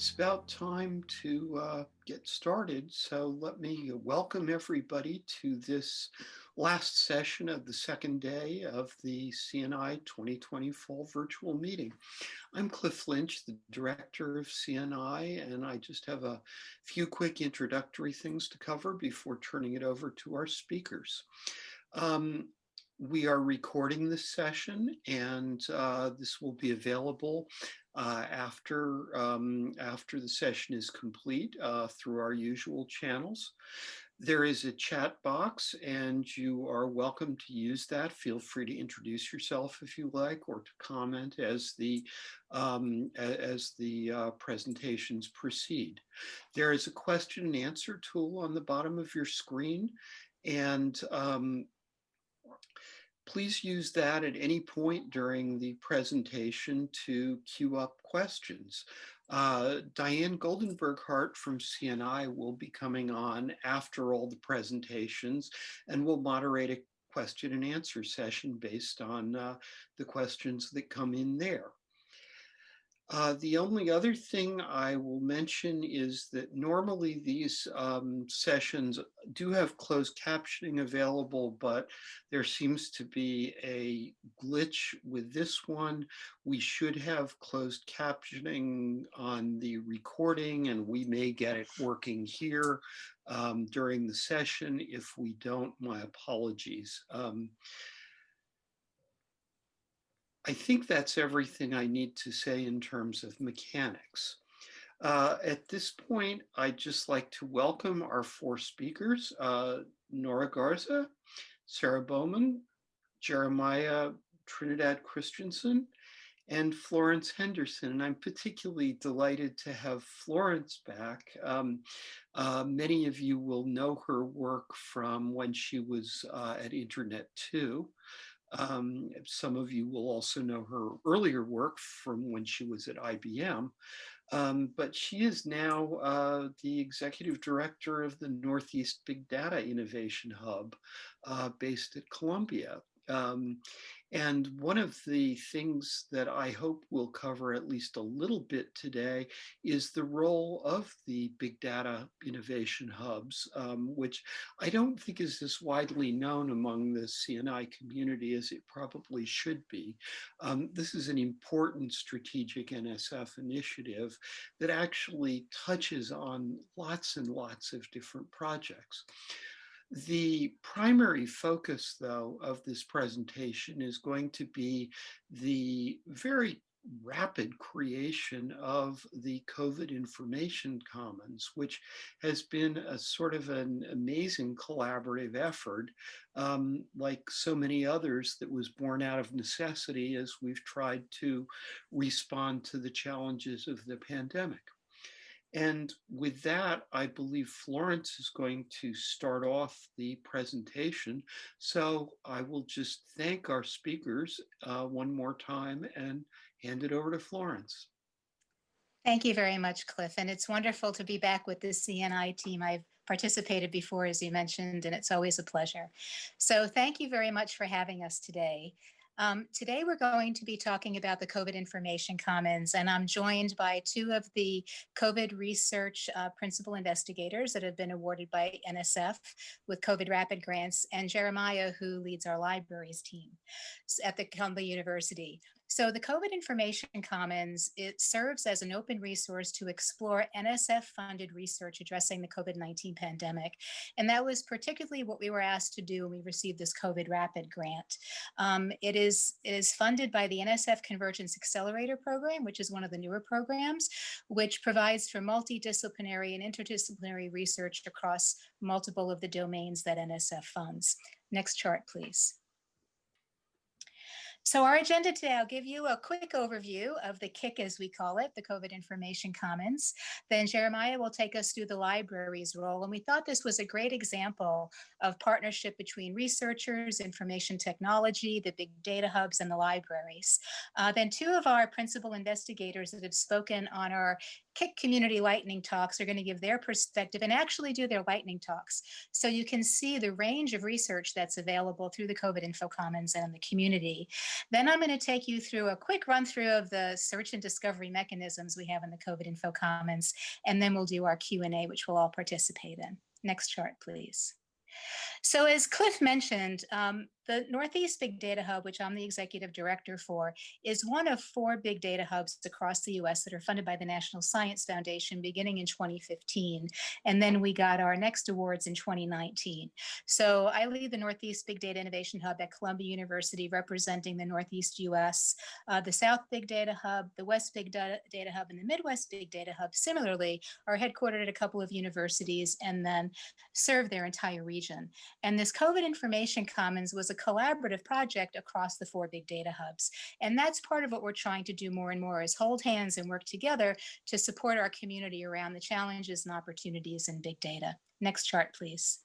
It's about time to uh, get started. So let me welcome everybody to this last session of the second day of the CNI 2020 Fall Virtual Meeting. I'm Cliff Lynch, the Director of CNI, and I just have a few quick introductory things to cover before turning it over to our speakers. Um, we are recording this session and uh, this will be available uh, after, um, after the session is complete uh, through our usual channels. There is a chat box and you are welcome to use that. Feel free to introduce yourself if you like or to comment as the, um, as the uh, presentations proceed. There is a question and answer tool on the bottom of your screen and um, please use that at any point during the presentation to queue up questions. Uh, Diane Goldenberg Hart from CNI will be coming on after all the presentations and will moderate a question and answer session based on uh, the questions that come in there. Uh, the only other thing I will mention is that normally these um, sessions do have closed captioning available, but there seems to be a glitch with this one. We should have closed captioning on the recording and we may get it working here um, during the session. If we don't, my apologies. Um, I think that's everything I need to say in terms of mechanics. Uh, at this point, I'd just like to welcome our four speakers, uh, Nora Garza, Sarah Bowman, Jeremiah Trinidad Christensen, and Florence Hudson. And I'm particularly delighted to have Florence back. Um, uh, many of you will know her work from when she was uh, at Internet 2. Um, some of you will also know her earlier work from when she was at IBM, um, but she is now uh, the executive director of the Northeast Big Data Innovation Hub uh, based at Columbia. Um, and one of the things that I hope we'll cover at least a little bit today is the role of the big data innovation hubs, um, which I don't think is as widely known among the CNI community as it probably should be. Um, this is an important strategic NSF initiative that actually touches on lots and lots of different projects. The primary focus, though, of this presentation is going to be the very rapid creation of the COVID Information Commons, which has been a sort of an amazing collaborative effort, um, like so many others that was born out of necessity as we've tried to respond to the challenges of the pandemic. And with that, I believe Florence is going to start off the presentation. So I will just thank our speakers uh, one more time and hand it over to Florence. Thank you very much, Cliff. And it's wonderful to be back with the CNI team. I've participated before, as you mentioned, and it's always a pleasure. So thank you very much for having us today. Um, today, we're going to be talking about the COVID Information Commons, and I'm joined by two of the COVID research uh, principal investigators that have been awarded by NSF with COVID Rapid Grants, and Jeremiah, who leads our libraries team at the Columbia University. So the COVID Information Commons, it serves as an open resource to explore NSF-funded research addressing the COVID-19 pandemic. And that was particularly what we were asked to do when we received this COVID Rapid grant. Um, it, is, it is funded by the NSF Convergence Accelerator Program, which is one of the newer programs, which provides for multidisciplinary and interdisciplinary research across multiple of the domains that NSF funds. Next chart, please. So our agenda today, I'll give you a quick overview of the KIC, as we call it, the COVID Information Commons. Then Jeremiah will take us through the library's role. And we thought this was a great example of partnership between researchers, information technology, the big data hubs, and the libraries. Uh, then two of our principal investigators that have spoken on our KIC community lightning talks are going to give their perspective and actually do their lightning talks. So you can see the range of research that's available through the COVID Info Commons and the community. Then I'm going to take you through a quick run through of the search and discovery mechanisms we have in the COVID Info Commons, and then we'll do our Q&A, which we'll all participate in. Next chart, please. So as Cliff mentioned, um, the Northeast Big Data Hub, which I'm the executive director for, is one of four big data hubs across the US that are funded by the National Science Foundation beginning in 2015. And then we got our next awards in 2019. So I lead the Northeast Big Data Innovation Hub at Columbia University, representing the Northeast US, uh, the South Big Data Hub, the West Big Data, Data Hub, and the Midwest Big Data Hub similarly are headquartered at a couple of universities and then serve their entire region. And this COVID Information Commons was a collaborative project across the four big data hubs. And that's part of what we're trying to do more and more is hold hands and work together to support our community around the challenges and opportunities in big data. Next chart, please.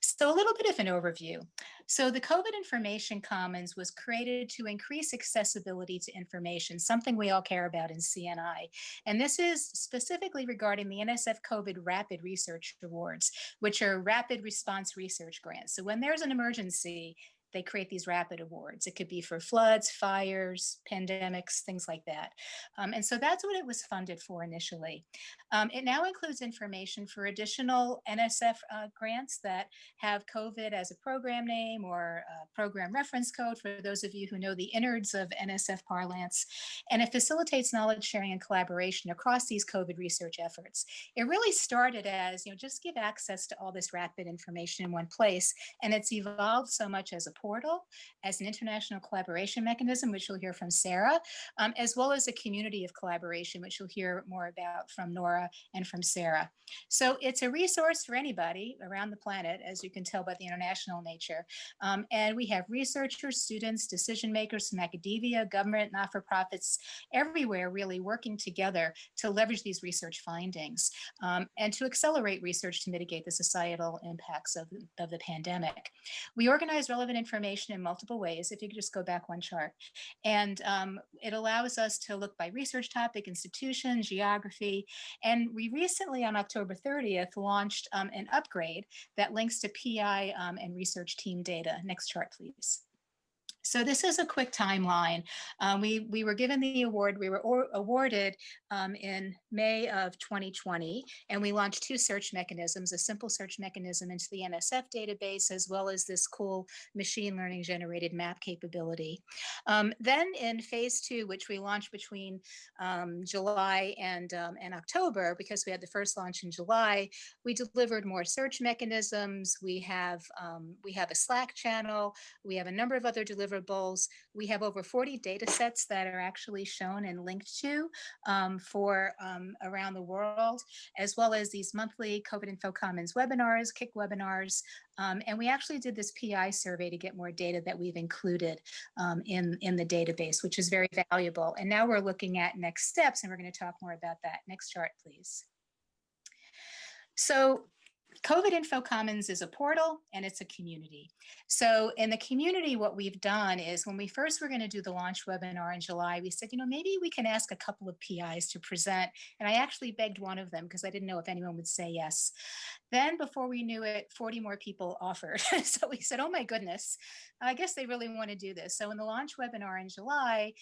So a little bit of an overview. So the COVID Information Commons was created to increase accessibility to information, something we all care about in CNI. And this is specifically regarding the NSF COVID Rapid Research Awards, which are rapid response research grants. So when there's an emergency, they create these rapid awards. It could be for floods, fires, pandemics, things like that. Um, and so that's what it was funded for initially. Um, it now includes information for additional NSF uh, grants that have COVID as a program name or program reference code for those of you who know the innards of NSF parlance. And it facilitates knowledge sharing and collaboration across these COVID research efforts. It really started as, you know, just give access to all this rapid information in one place. And it's evolved so much as a portal, as an international collaboration mechanism, which you'll hear from Sarah, um, as well as a community of collaboration, which you'll hear more about from Nora and from Sarah. So it's a resource for anybody around the planet, as you can tell by the international nature. Um, and we have researchers, students, decision makers from academia, government, not-for-profits, everywhere really working together to leverage these research findings um, and to accelerate research to mitigate the societal impacts of, of the pandemic. We organize relevant information in multiple ways, if you could just go back one chart. And um, it allows us to look by research topic, institution, geography. And we recently on October 30th launched um, an upgrade that links to PI um, and research team data. Next chart, please. So this is a quick timeline. Um, we, we were given the award, we were awarded um, in May of 2020, and we launched two search mechanisms, a simple search mechanism into the NSF database, as well as this cool machine learning generated map capability. Um, then in phase two, which we launched between um, July and, um, and October, because we had the first launch in July, we delivered more search mechanisms. We have, um, we have a Slack channel. We have a number of other deliverables deliverables. We have over 40 data sets that are actually shown and linked to um, for um, around the world, as well as these monthly COVID Info Commons webinars, KIC webinars. Um, and we actually did this PI survey to get more data that we've included um, in, in the database, which is very valuable. And now we're looking at next steps, and we're going to talk more about that. Next chart, please. So COVID Info Commons is a portal and it's a community. So in the community, what we've done is when we first were going to do the launch webinar in July, we said, you know, maybe we can ask a couple of PIs to present. And I actually begged one of them because I didn't know if anyone would say yes. Then before we knew it, 40 more people offered. so we said, oh my goodness, I guess they really want to do this. So in the launch webinar in July,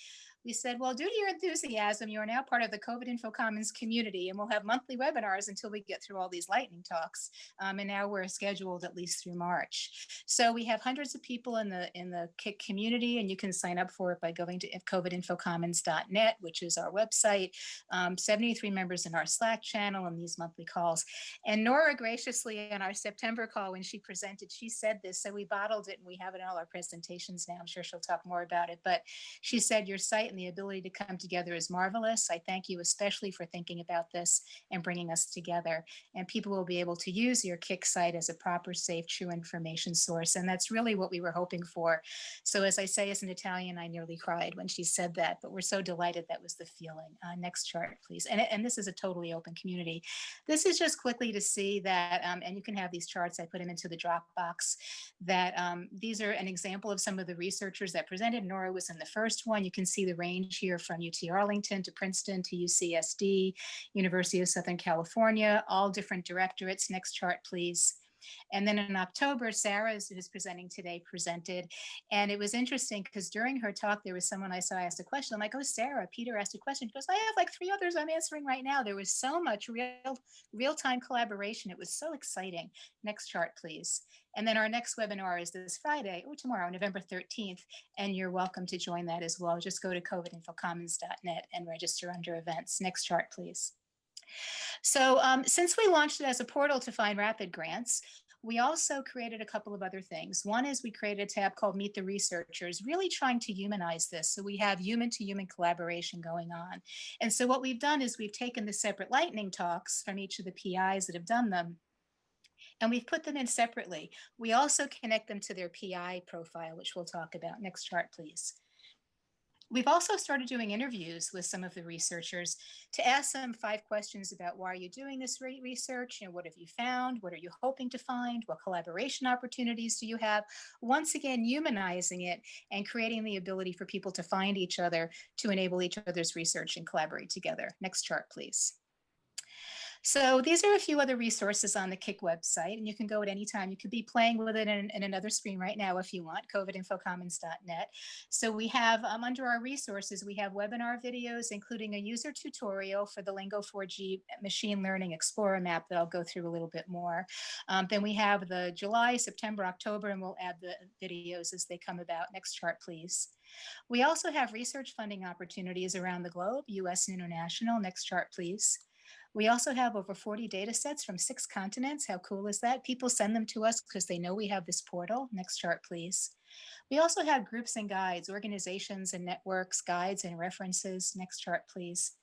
we said, well, due to your enthusiasm, you are now part of the COVID Info Commons community, and we'll have monthly webinars until we get through all these lightning talks. Um, and now we're scheduled at least through March. So we have hundreds of people in the in the KIC community, and you can sign up for it by going to covidinfocommons.net, which is our website. Um, 73 members in our Slack channel and these monthly calls. And Nora graciously in our September call when she presented, she said this, so we bottled it and we have it in all our presentations now. I'm sure she'll talk more about it, but she said your site and the ability to come together is marvelous. I thank you especially for thinking about this and bringing us together. And people will be able to use your KIC site as a proper, safe, true information source. And that's really what we were hoping for. So as I say, as an Italian, I nearly cried when she said that, but we're so delighted that was the feeling. Uh, next chart, please. And, and this is a totally open community. This is just quickly to see that, um, and you can have these charts, I put them into the Dropbox, that um, these are an example of some of the researchers that presented. Nora was in the first one. You can see the range here from UT Arlington to Princeton to UCSD, University of Southern California, all different directorates. Next chart, please. And then in October, Sarah, who's presenting today, presented. And it was interesting because during her talk, there was someone I saw asked a question. I'm like, oh, Sarah, Peter asked a question. She goes, I have like three others I'm answering right now. There was so much real, real-time collaboration. It was so exciting. Next chart, please. And then our next webinar is this Friday, or tomorrow, November 13th, and you're welcome to join that as well. Just go to covidinfocommons.net and register under events. Next chart, please. So um, since we launched it as a portal to find rapid grants, we also created a couple of other things. One is we created a tab called Meet the Researchers, really trying to humanize this. So we have human to human collaboration going on. And so what we've done is we've taken the separate lightning talks from each of the PIs that have done them and we've put them in separately. We also connect them to their PI profile, which we'll talk about. Next chart, please. We've also started doing interviews with some of the researchers to ask them five questions about why are you doing this research? You know, what have you found? What are you hoping to find? What collaboration opportunities do you have? Once again, humanizing it and creating the ability for people to find each other to enable each other's research and collaborate together. Next chart, please. So these are a few other resources on the KIC website, and you can go at any time. You could be playing with it in, in another screen right now if you want, covidinfocommons.net. So we have um, under our resources, we have webinar videos, including a user tutorial for the Lingo4G Machine Learning Explorer map that I'll go through a little bit more. Um, then we have the July, September, October, and we'll add the videos as they come about. Next chart, please. We also have research funding opportunities around the globe, US and international. Next chart, please. We also have over 40 data sets from six continents. How cool is that? People send them to us because they know we have this portal. Next chart, please. We also have groups and guides, organizations and networks, guides and references. Next chart, please.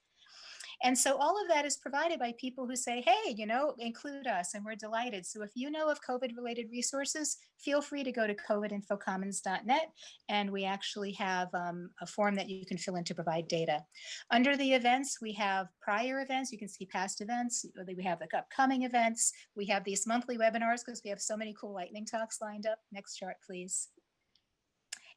And so all of that is provided by people who say, hey, you know, include us, and we're delighted. So if you know of COVID-related resources, feel free to go to covidinfocommons.net, and we actually have um, a form that you can fill in to provide data. Under the events, we have prior events. You can see past events. We have the upcoming events. We have these monthly webinars because we have so many cool lightning talks lined up. Next chart, please.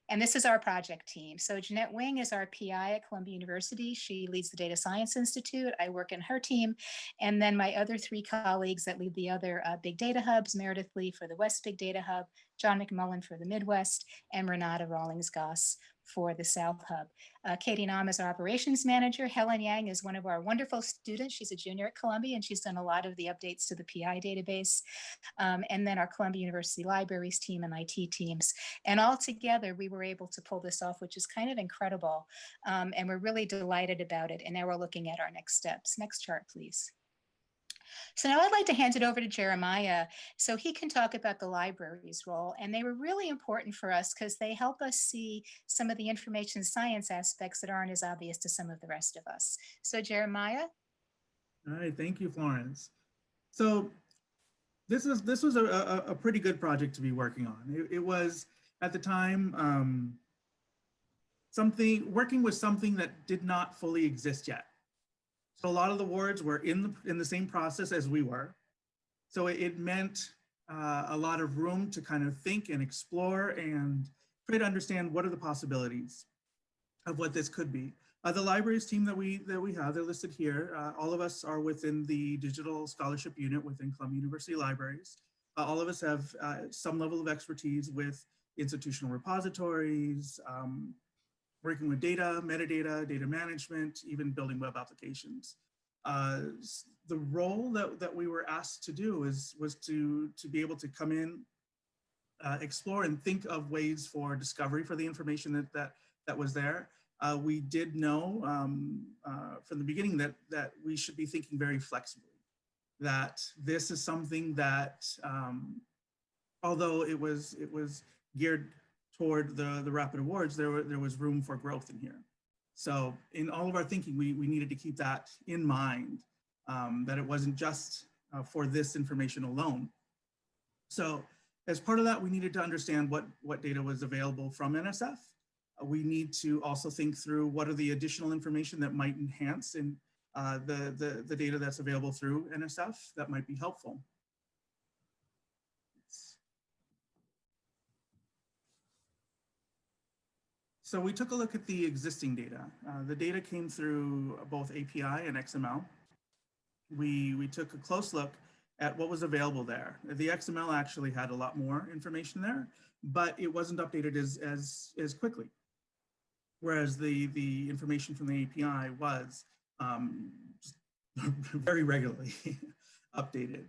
And this is our project team. So Jeanette Wing is our PI at Columbia University. She leads the Data Science Institute. I work in her team. And then my other three colleagues that lead the other uh, big data hubs, Meredith Lee for the West Big Data Hub, John MacMullen for the Midwest, and Renata Rawlings-Goss for the South Hub. Uh, Katie Nam is our operations manager. Helen Yang is one of our wonderful students. She's a junior at Columbia and she's done a lot of the updates to the PI database. Um, and then our Columbia University Libraries team and IT teams. And all together, we were able to pull this off, which is kind of incredible. Um, and we're really delighted about it. And now we're looking at our next steps. Next chart, please. So now I'd like to hand it over to Jeremiah so he can talk about the library's role. And they were really important for us because they help us see some of the information science aspects that aren't as obvious to some of the rest of us. So Jeremiah. All right, thank you, Florence. So this is this was a, a, a pretty good project to be working on. It, it was at the time um, something working with something that did not fully exist yet. So a lot of the wards were in the, in the same process as we were. So it, it meant uh, a lot of room to kind of think and explore and try to understand what are the possibilities of what this could be. Uh, the libraries team that we that we have, they're listed here. Uh, all of us are within the digital scholarship unit within Columbia University Libraries. Uh, all of us have uh, some level of expertise with institutional repositories, um, working with data, metadata, data management, even building web applications. Uh, the role that, that we were asked to do is was to, to be able to come in, uh, explore and think of ways for discovery for the information that, that, that was there. Uh, we did know um, uh, from the beginning that, that we should be thinking very flexibly, that this is something that, um, although it was, it was geared toward the, the rapid awards, there, were, there was room for growth in here. So in all of our thinking, we, we needed to keep that in mind, um, that it wasn't just uh, for this information alone. So as part of that, we needed to understand what, what data was available from NSF. Uh, we need to also think through what are the additional information that might enhance in uh, the, the, the data that's available through NSF that might be helpful. So we took a look at the existing data. Uh, the data came through both API and XML. We, we took a close look at what was available there. The XML actually had a lot more information there, but it wasn't updated as, as, as quickly. Whereas the, the information from the API was um, very regularly updated.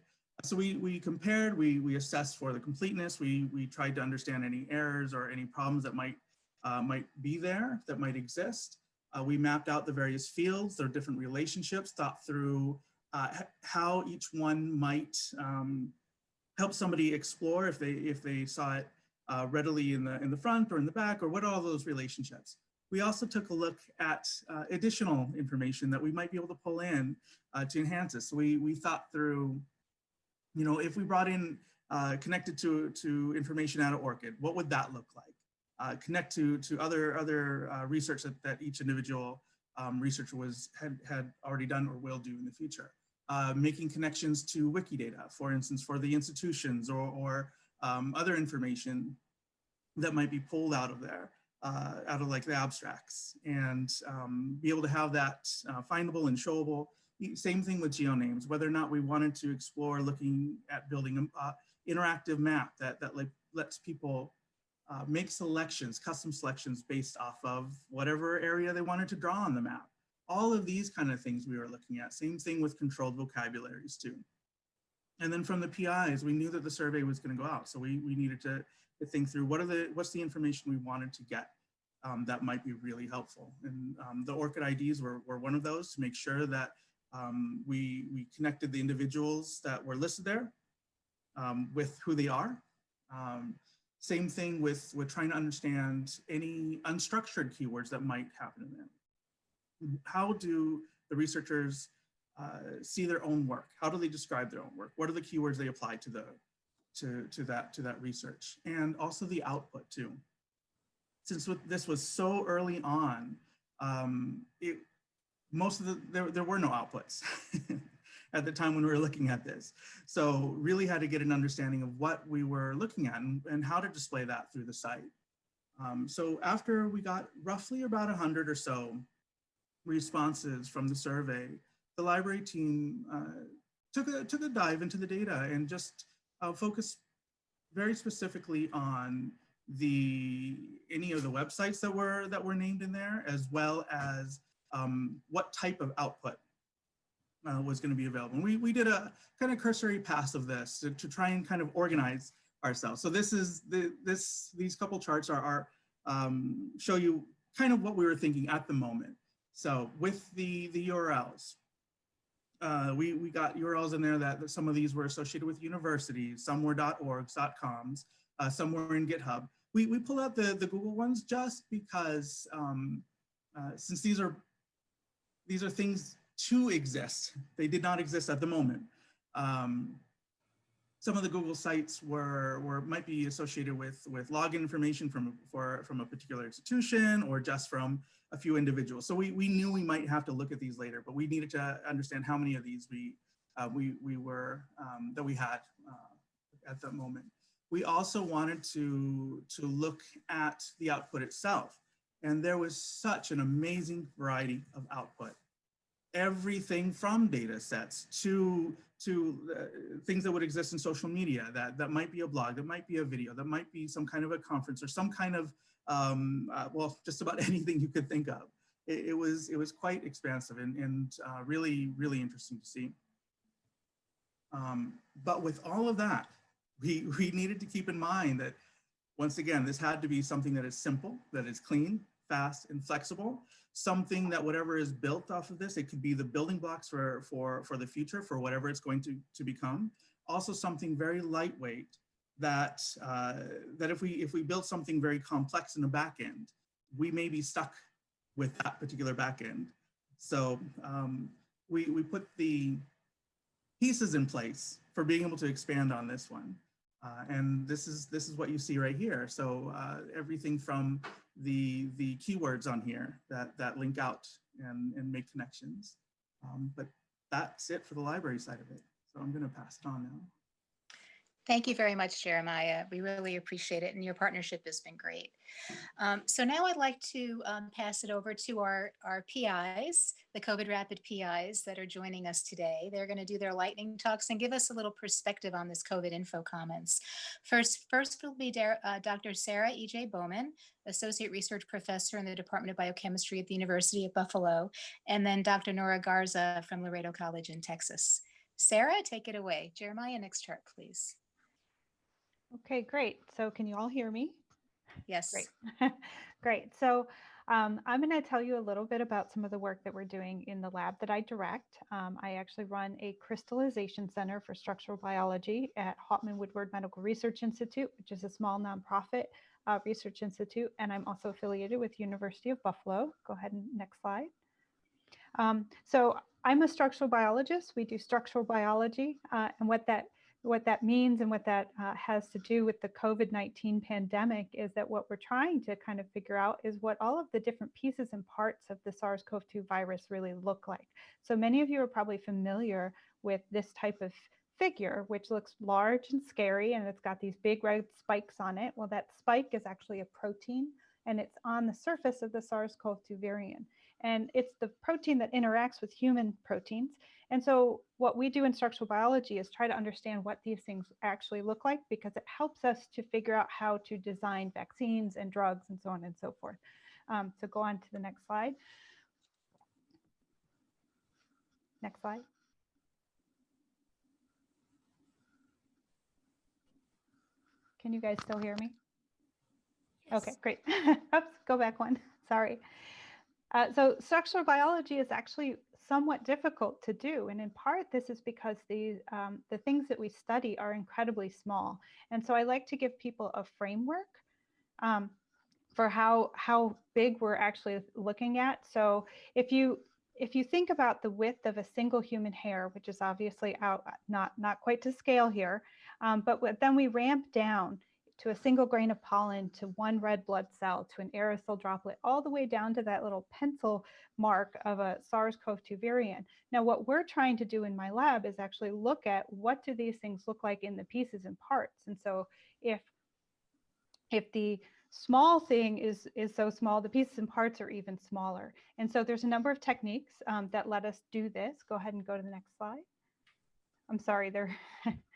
So we, we compared, we, we assessed for the completeness, we, we tried to understand any errors or any problems that might, uh, might be there, that might exist. Uh, we mapped out the various fields, their different relationships, thought through uh, how each one might um, help somebody explore if they, if they saw it uh, readily in the, in the front or in the back, or what are all those relationships. We also took a look at uh, additional information that we might be able to pull in uh, to enhance this. So we, we thought through, you know, if we brought in uh, connected to, to information out of ORCID, what would that look like? Uh, connect to, to other, other uh, research that, that each individual um, researcher was, had, had already done or will do in the future. Uh, making connections to Wikidata, for instance, for the institutions or, or um, other information that might be pulled out of there uh, out of like the abstracts and um, be able to have that uh, findable and showable. Same thing with geonames, whether or not we wanted to explore looking at building an uh, interactive map that, that like lets people uh, make selections, custom selections based off of whatever area they wanted to draw on the map. All of these kind of things we were looking at. Same thing with controlled vocabularies too. And then from the PIs, we knew that the survey was going to go out. So we, we needed to to think through what are the what's the information we wanted to get um, that might be really helpful. And um, the ORCID IDs were, were one of those to make sure that um, we, we connected the individuals that were listed there um, with who they are. Um, same thing with, with trying to understand any unstructured keywords that might happen in there. How do the researchers uh, see their own work? How do they describe their own work? What are the keywords they apply to the, to, to, that, to that research and also the output too. Since with this was so early on, um, it, most of the, there, there were no outputs at the time when we were looking at this. So really had to get an understanding of what we were looking at and, and how to display that through the site. Um, so after we got roughly about 100 or so responses from the survey, the library team uh, took, a, took a dive into the data and just I'll focus very specifically on the any of the websites that were that were named in there, as well as um, what type of output uh, was going to be available. And we we did a kind of cursory pass of this to, to try and kind of organize ourselves. So this is the this these couple charts are, are um, show you kind of what we were thinking at the moment. So with the the URLs, uh, we, we got URLs in there that, that, some of these were associated with universities, some were .orgs, .coms, uh, some were in GitHub. We, we pull out the, the Google ones just because um, uh, since these are, these are things to exist, they did not exist at the moment. Um, some of the Google sites were, were might be associated with, with login information from, for, from a particular institution or just from a few individuals. So we, we knew we might have to look at these later, but we needed to understand how many of these we, uh, we, we were, um, that we had uh, at that moment. We also wanted to, to look at the output itself. And there was such an amazing variety of output. Everything from data sets to, to uh, things that would exist in social media, that, that might be a blog, that might be a video, that might be some kind of a conference or some kind of um, uh, well, just about anything you could think of. It, it was, it was quite expansive and, and uh, really, really interesting to see. Um, but with all of that, we, we needed to keep in mind that once again, this had to be something that is simple, that is clean, fast, and flexible. Something that whatever is built off of this, it could be the building blocks for, for, for the future, for whatever it's going to, to become. Also something very lightweight that uh, that if we if we build something very complex in the back end, we may be stuck with that particular back end. So um, we we put the pieces in place for being able to expand on this one. Uh, and this is this is what you see right here. So uh, everything from the the keywords on here that that link out and and make connections. Um, but that's it for the library side of it. So I'm going to pass it on now. Thank you very much, Jeremiah. We really appreciate it, and your partnership has been great. Um, so now I'd like to um, pass it over to our, our PIs, the COVID Rapid PIs that are joining us today. They're going to do their lightning talks and give us a little perspective on this COVID Info Commons. First, first will be uh, Dr. Sarah E.J. Bowman, Associate Research Professor in the Department of Biochemistry at the University of Buffalo, and then Dr. Nora Garza from Laredo College in Texas. Sarah, take it away. Jeremiah, next chart, please. Okay, great. So can you all hear me? Yes. Great. great. So um, I'm going to tell you a little bit about some of the work that we're doing in the lab that I direct. Um, I actually run a crystallization center for structural biology at Hauptman-Woodward Medical Research Institute, which is a small nonprofit uh, research institute, and I'm also affiliated with University of Buffalo. Go ahead and next slide. Um, so I'm a structural biologist. We do structural biology, uh, and what that what that means and what that uh, has to do with the COVID-19 pandemic is that what we're trying to kind of figure out is what all of the different pieces and parts of the SARS-CoV-2 virus really look like. So many of you are probably familiar with this type of figure, which looks large and scary, and it's got these big red spikes on it. Well, that spike is actually a protein, and it's on the surface of the SARS-CoV-2 variant. And it's the protein that interacts with human proteins. And so what we do in structural biology is try to understand what these things actually look like because it helps us to figure out how to design vaccines and drugs and so on and so forth. Um, so go on to the next slide. Next slide. Can you guys still hear me? Yes. Okay, great. Oops, go back one. Sorry. Uh, so structural biology is actually somewhat difficult to do. And in part, this is because the, um, the things that we study are incredibly small. And so I like to give people a framework um, for how, how big we're actually looking at. So if you, if you think about the width of a single human hair, which is obviously out, not, not quite to scale here, um, but then we ramp down to a single grain of pollen, to one red blood cell, to an aerosol droplet, all the way down to that little pencil mark of a SARS-CoV-2 variant. Now, what we're trying to do in my lab is actually look at what do these things look like in the pieces and parts. And so if, if the small thing is, is so small, the pieces and parts are even smaller. And so there's a number of techniques um, that let us do this. Go ahead and go to the next slide. I'm sorry, they're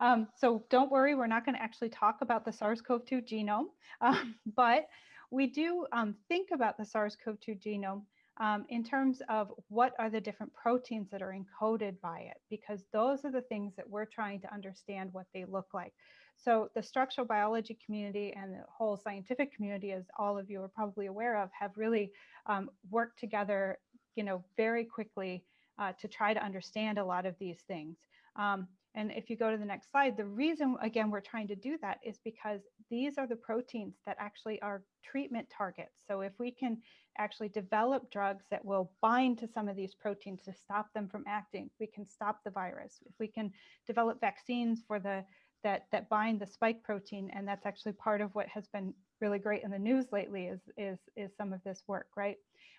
Um, so don't worry, we're not going to actually talk about the SARS-CoV-2 genome, um, but we do um, think about the SARS-CoV-2 genome um, in terms of what are the different proteins that are encoded by it, because those are the things that we're trying to understand what they look like. So the structural biology community and the whole scientific community, as all of you are probably aware of, have really um, worked together, you know, very quickly uh, to try to understand a lot of these things. Um, and if you go to the next slide, the reason, again, we're trying to do that is because these are the proteins that actually are treatment targets. So if we can actually develop drugs that will bind to some of these proteins to stop them from acting, we can stop the virus. If we can develop vaccines for the that that bind the spike protein, and that's actually part of what has been really great in the news lately is is is some of this work, right?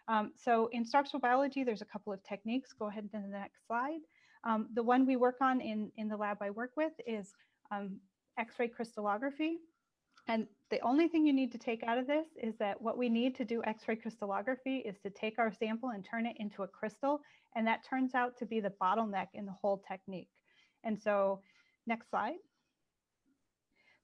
Um, so in structural biology, there's a couple of techniques. Go ahead to the next slide. Um, the one we work on in, in the lab I work with is um, X-ray crystallography. And the only thing you need to take out of this is that what we need to do X-ray crystallography is to take our sample and turn it into a crystal. And that turns out to be the bottleneck in the whole technique. And so next slide.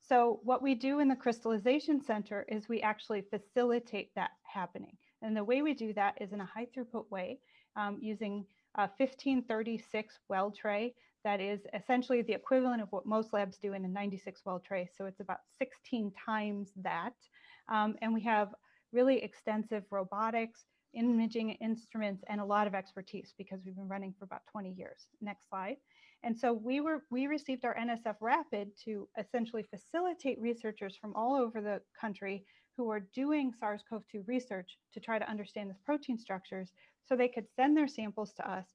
So what we do in the crystallization center is we actually facilitate that happening. And the way we do that is in a high throughput way um, using a 1536 well tray that is essentially the equivalent of what most labs do in a 96 well tray. So it's about 16 times that. Um, and we have really extensive robotics, imaging instruments, and a lot of expertise because we've been running for about 20 years. Next slide. And so we were we received our NSF Rapid to essentially facilitate researchers from all over the country who are doing SARS-CoV-2 research to try to understand this protein structures so they could send their samples to us.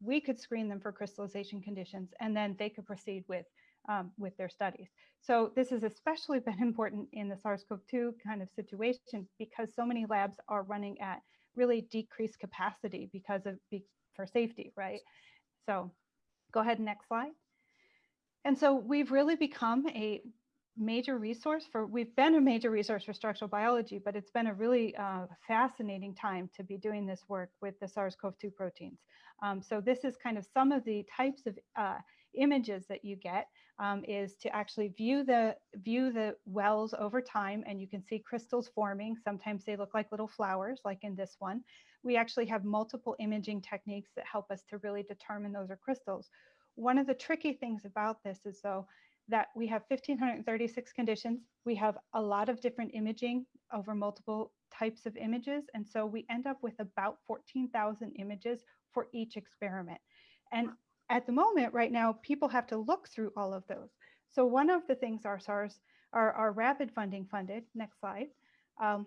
We could screen them for crystallization conditions, and then they could proceed with um, with their studies. So this has especially been important in the SARS-CoV-2 kind of situation because so many labs are running at really decreased capacity because of for safety, right? So go ahead, next slide. and so we've really become a major resource for, we've been a major resource for structural biology, but it's been a really uh, fascinating time to be doing this work with the SARS-CoV-2 proteins. Um, so this is kind of some of the types of uh, images that you get um, is to actually view the view the wells over time and you can see crystals forming. Sometimes they look like little flowers like in this one. We actually have multiple imaging techniques that help us to really determine those are crystals. One of the tricky things about this is though that we have 1536 conditions. We have a lot of different imaging over multiple types of images. And so we end up with about 14,000 images for each experiment. And at the moment right now, people have to look through all of those. So one of the things our SARS, our, our rapid funding funded, next slide, um,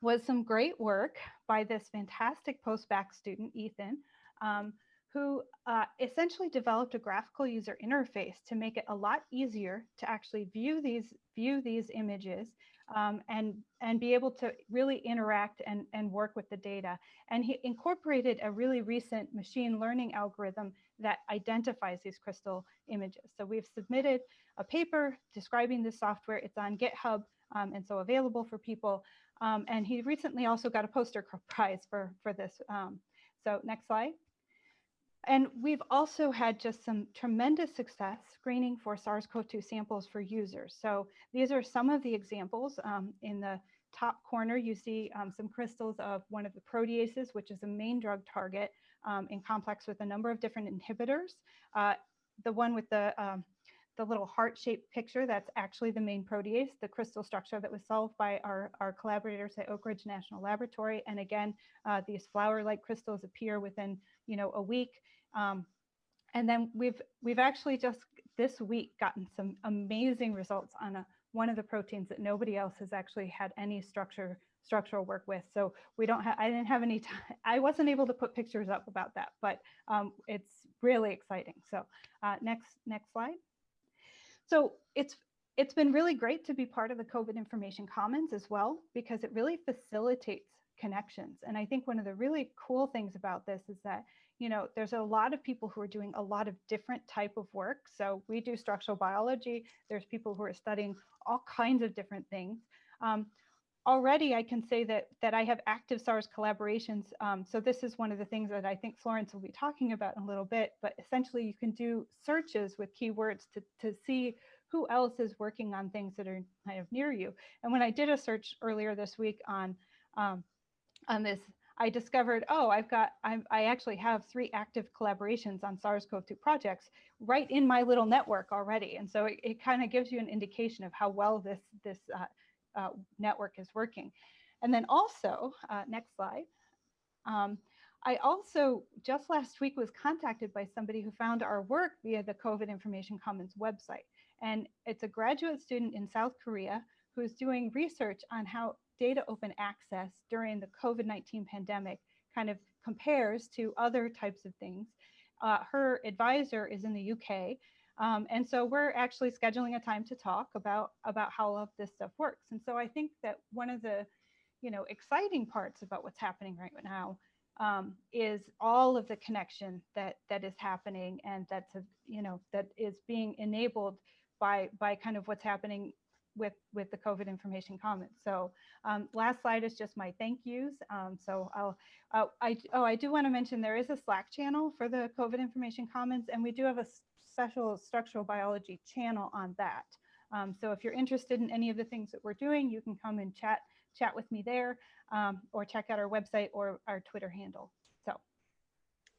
was some great work by this fantastic post-bac student, Ethan, um, who uh, essentially developed a graphical user interface to make it a lot easier to actually view these view these images um, and and be able to really interact and and work with the data. And he incorporated a really recent machine learning algorithm that identifies these crystal images. So we've submitted a paper describing this software. It's on GitHub um, and so available for people. Um, and he recently also got a poster prize for for this. Um, so next slide. And we've also had just some tremendous success screening for SARS-CoV-2 samples for users. So these are some of the examples. Um, in the top corner, you see um, some crystals of one of the proteases, which is a main drug target um, in complex with a number of different inhibitors. Uh, the one with the, um, the little heart-shaped picture, that's actually the main protease, the crystal structure that was solved by our, our collaborators at Oak Ridge National Laboratory. And again, uh, these flower-like crystals appear within you know, a week. Um, and then we've we've actually just this week gotten some amazing results on a, one of the proteins that nobody else has actually had any structure structural work with. So we don't have, I didn't have any time, I wasn't able to put pictures up about that, but um, it's really exciting. So uh, next, next slide. So it's, it's been really great to be part of the COVID Information Commons as well, because it really facilitates connections. And I think one of the really cool things about this is that, you know, there's a lot of people who are doing a lot of different type of work. So we do structural biology. There's people who are studying all kinds of different things. Um, already I can say that that I have active SARS collaborations. Um, so this is one of the things that I think Florence will be talking about in a little bit, but essentially you can do searches with keywords to, to see who else is working on things that are kind of near you. And when I did a search earlier this week on, um, on this, I discovered, oh, I've got, I'm, I actually have three active collaborations on SARS-CoV-2 projects right in my little network already. And so it, it kind of gives you an indication of how well this, this uh, uh, network is working. And then also, uh, next slide. Um, I also just last week was contacted by somebody who found our work via the COVID Information Commons website. And it's a graduate student in South Korea who's doing research on how data open access during the COVID-19 pandemic kind of compares to other types of things. Uh, her advisor is in the UK, um, and so we're actually scheduling a time to talk about, about how all of this stuff works. And so I think that one of the, you know, exciting parts about what's happening right now um, is all of the connection that that is happening and that's, a, you know, that is being enabled by, by kind of what's happening with, with the COVID information commons. So um, last slide is just my thank yous. Um, so I'll, uh, I, oh, I do want to mention there is a Slack channel for the COVID information commons and we do have a special structural biology channel on that. Um, so if you're interested in any of the things that we're doing, you can come and chat chat with me there um, or check out our website or our Twitter handle. So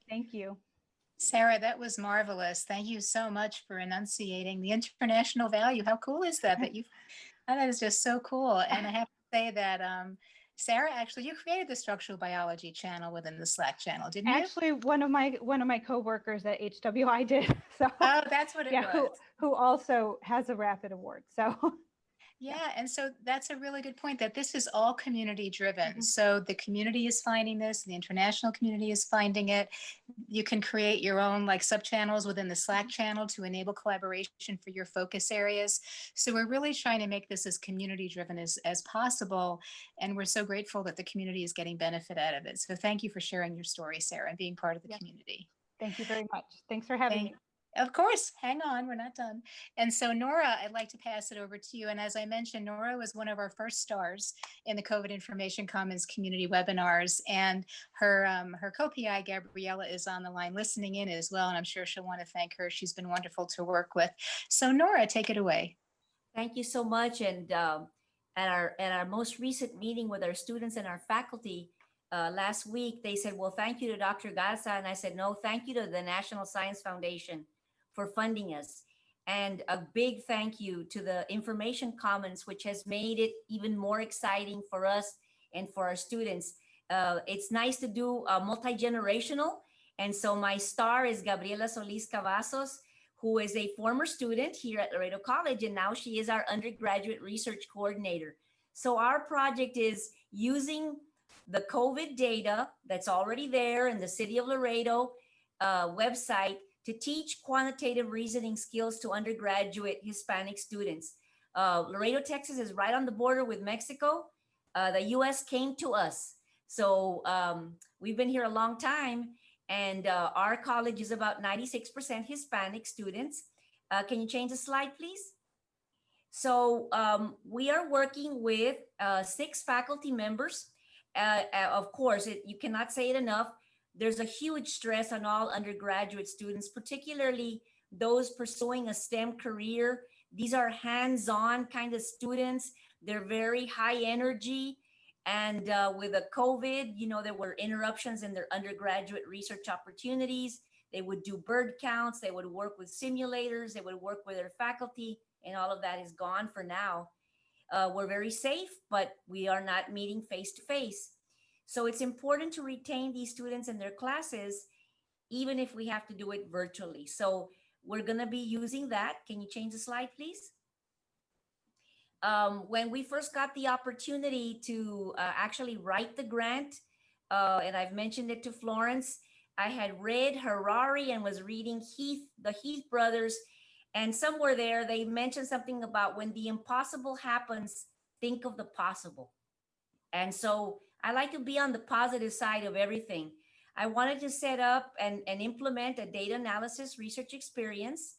thank you. Sarah, that was marvelous. Thank you so much for enunciating the international value. How cool is that? That you, that is just so cool. And I have to say that um, Sarah, actually, you created the structural biology channel within the Slack channel, didn't you? Actually, one of my one of my coworkers at HWI did. So oh, that's what it yeah, was. who who also has a rapid award. So Yeah, and so that's a really good point that this is all community driven. Mhm. So the community is finding this, the international community is finding it. You can create your own like sub-channels within the Slack channel to enable collaboration for your focus areas. So we're really trying to make this as community driven as, as possible. And we're so grateful that the community is getting benefit out of it. So thank you for sharing your story, Sarah, and being part of the Yeah. community. thank you very much. Thanks for having Thank- me. Of course, hang on, we're not done. And so Nora, I'd like to pass it over to you. And as I mentioned, Nora was one of our first stars in the COVID Information Commons community webinars. And her um, her co-PI, Gabriela, is on the line listening in as well. And I'm sure she'll want to thank her. She's been wonderful to work with. So Nora, take it away. Thank you so much. And um, at our at our most recent meeting with our students and our faculty uh, last week, they said, "Well, thank you to Dr. Garza," and I said, "No, thank you to the National Science Foundation for funding us." And a big thank you to the Information Commons, which has made it even more exciting for us and for our students. Uh, it's nice to do uh, multi-generational. And so my star is Gabriela Solis Cavazos, who is a former student here at Laredo College, and now she is our undergraduate research coordinator. So our project is using the COVID data that's already there in the City of Laredo uh, website to teach quantitative reasoning skills to undergraduate Hispanic students. Uh, Laredo, Texas is right on the border with Mexico. Uh, the US came to us. So um, we've been here a long time and uh, our college is about 96% Hispanic students. Uh, can you change the slide, please? So um, we are working with uh, six faculty members. Uh, of course, it, you cannot say it enough. There's a huge stress on all undergraduate students, particularly those pursuing a STEM career. These are hands-on kind of students. They're very high energy. And uh, with the COVID, you know, there were interruptions in their undergraduate research opportunities. They would do bird counts. They would work with simulators. They would work with their faculty and all of that is gone for now. Uh, we're very safe, but we are not meeting face to face. So it's important to retain these students in their classes, even if we have to do it virtually. So we're gonna be using that. Can you change the slide, please? Um, when we first got the opportunity to uh, actually write the grant, uh, and I've mentioned it to Florence, I had read Harari and was reading Heath, the Heath brothers, and somewhere there they mentioned something about when the impossible happens, think of the possible. And so I like to be on the positive side of everything. I wanted to set up and, and implement a data analysis research experience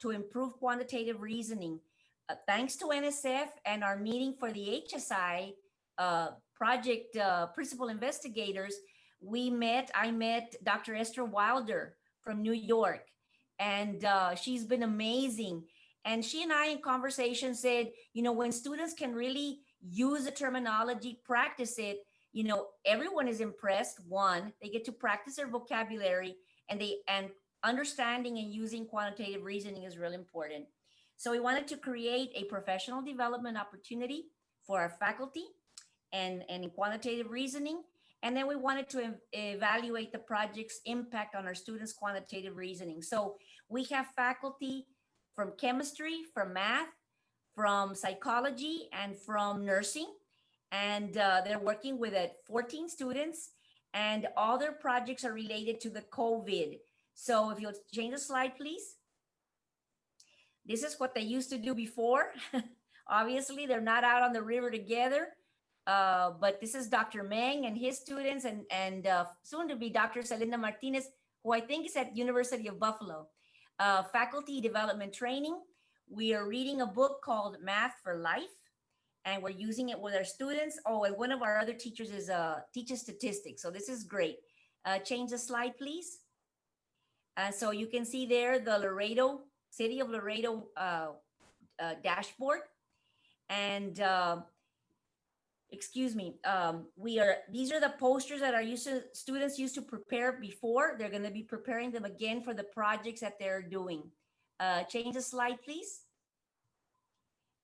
to improve quantitative reasoning. Uh, thanks to NSF and our meeting for the HSI uh, project uh, principal investigators, we met, I met Dr. Esther Wilder from New York, and uh, she's been amazing. And she and I in conversation said, you know, when students can really use the terminology, practice it, you know, everyone is impressed. One, they get to practice their vocabulary and they, and understanding and using quantitative reasoning is really important. So we wanted to create a professional development opportunity for our faculty and, and in quantitative reasoning. And then we wanted to ev- evaluate the project's impact on our students' quantitative reasoning. So we have faculty from chemistry, from math, from psychology, and from nursing. And uh, they're working with uh, 14 students, and all their projects are related to the COVID. So if you'll change the slide, please. This is what they used to do before. Obviously, they're not out on the river together. Uh, but this is Dr. Meng and his students and, and uh, soon to be Dr. Selinda Martinez, who I think is at University of Buffalo. Uh, faculty development training. We are reading a book called Math for Life, and we're using it with our students. Oh, and one of our other teachers is uh, teaches statistics. So this is great. Uh, change the slide, please. Uh, so you can see there the Laredo City of Laredo uh, uh, dashboard. And uh, excuse me, um, we are, these are the posters that our used to, students used to prepare before. They're gonna be preparing them again for the projects that they're doing. Uh, change the slide, please.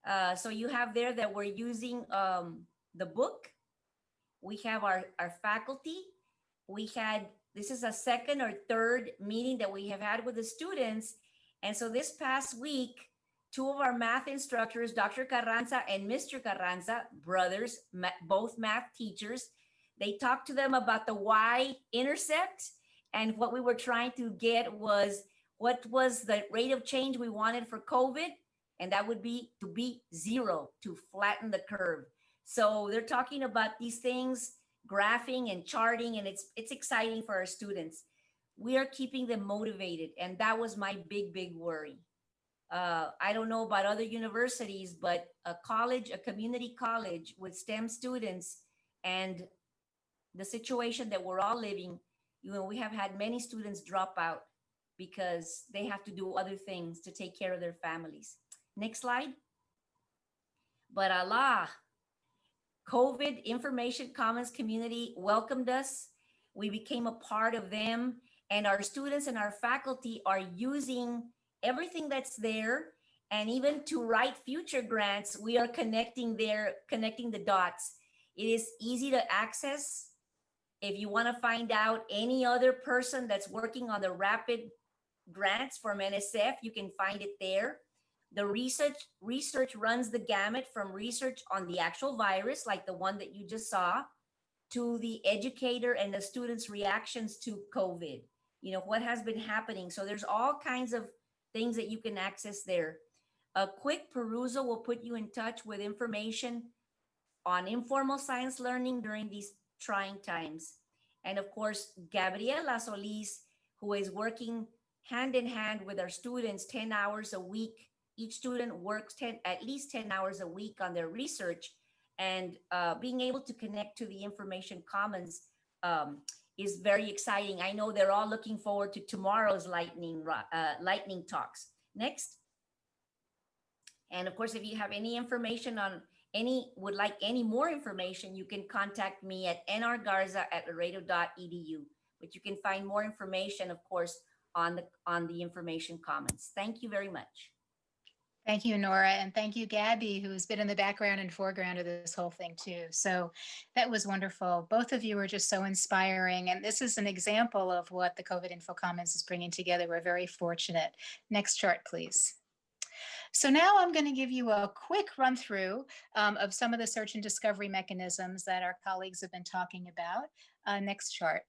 Uh, so you have there that we're using um, the book. We have our, our faculty. We had, this is a second or third meeting that we have had with the students and so this past week, two of our math instructors, Dr. Carranza and Mr. Carranza, brothers, ma both math teachers, they talked to them about the y-intercept. And what we were trying to get was what was the rate of change we wanted for COVID? And that would be to be zero, to flatten the curve. So they're talking about these things, graphing and charting, and it's it's exciting for our students. we are keeping them motivated. And that was my big, big worry. Uh, I don't know about other universities, but a college, a community college with STEM students and the situation that we're all living, you know, we have had many students drop out because they have to do other things to take care of their families. Next slide. But Allah, COVID Information Commons community welcomed us. We became a part of them, and our students and our faculty are using everything that's there. And even to write future grants, we are connecting there, connecting the dots. It is easy to access. If you want to find out any other person that's working on the rapid grants from NSF, you can find it there. The research research runs the gamut from research on the actual virus, like the one that you just saw, to the educator and the students' reactions to COVID. You know, what has been happening. So there's all kinds of things that you can access there. A quick perusal will put you in touch with information on informal science learning during these trying times. And of course, Gabriela Solis, who is working hand in hand with our students 10 hours a week. Each student works 10, at least 10 hours a week on their research and uh, being able to connect to the information commons um, is very exciting. I know they're all looking forward to tomorrow's lightning, uh, lightning talks. Next. And of course, if you have any information on any, would like any more information, you can contact me at nrgarza at laredo.edu. But you can find more information, of course, on the on the information commons. Thank you very much. Thank you, Nora, and thank you, Gabby, who's been in the background and foreground of this whole thing too. So that was wonderful. Both of you were just so inspiring, and this is an example of what the COVID Info Commons is bringing together. We're very fortunate. Next chart, please. So now I'm going to give you a quick run through um, of some of the search and discovery mechanisms that our colleagues have been talking about. Uh, next chart.